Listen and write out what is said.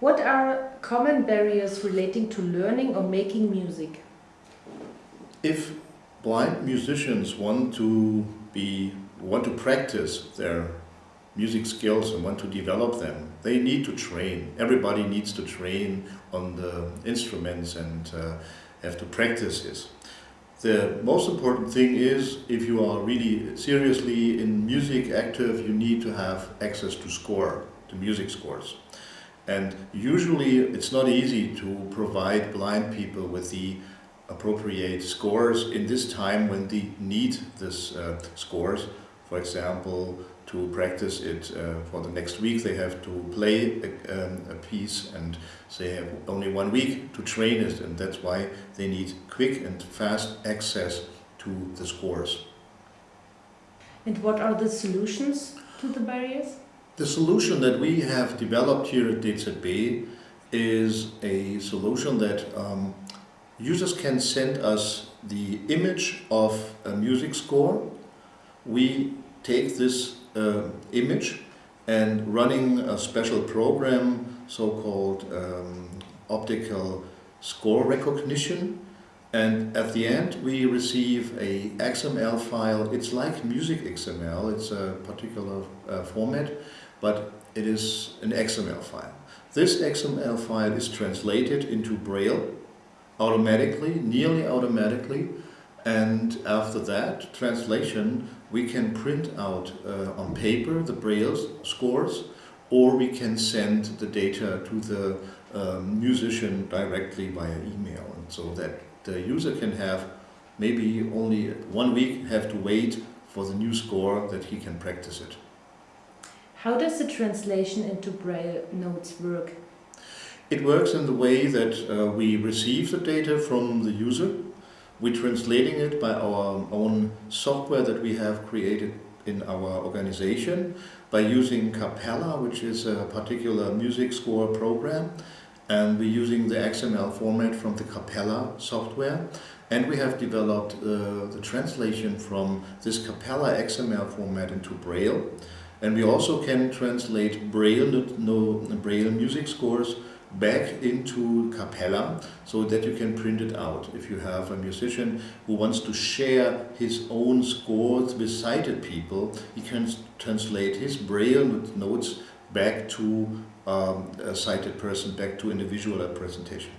What are common barriers relating to learning or making music? If blind musicians want to be want to practice their music skills and want to develop them, they need to train. Everybody needs to train on the instruments and uh, have to practice this. The most important thing is if you are really seriously in music active, you need to have access to score, to music scores. And usually it's not easy to provide blind people with the appropriate scores in this time when they need this uh, scores. For example, to practice it uh, for the next week they have to play a, um, a, piece and they have only one week to train it and that's why they need quick and fast access to the scores. And what are the solutions to the barriers? The solution that we have developed here at DZB is a solution that um, users can send us the image of a music score. We take this uh, image and running a special program, so-called um, optical score recognition. And at the end we receive a XML file. It's like music XML, it's a particular uh, format, but it is an XML file. This XML file is translated into Braille automatically, nearly automatically, and after that translation we can print out uh, on paper the Braille scores or we can send the data to the um, musician directly via email and so that the user can have maybe only one week have to wait for the new score that he can practice it. How does the translation into Braille notes work? It works in the way that uh, we receive the data from the user we're translating it by our own software that we have created in our organization by using Capella, which is a particular music score program. And we're using the XML format from the Capella software. And we have developed uh, the translation from this Capella XML format into Braille. And we also can translate Braille, no, Braille music scores back into Capella so that you can print it out. If you have a musician who wants to share his own scores with sighted people, he can translate his braille notes back to um, a sighted person, back to individual presentation.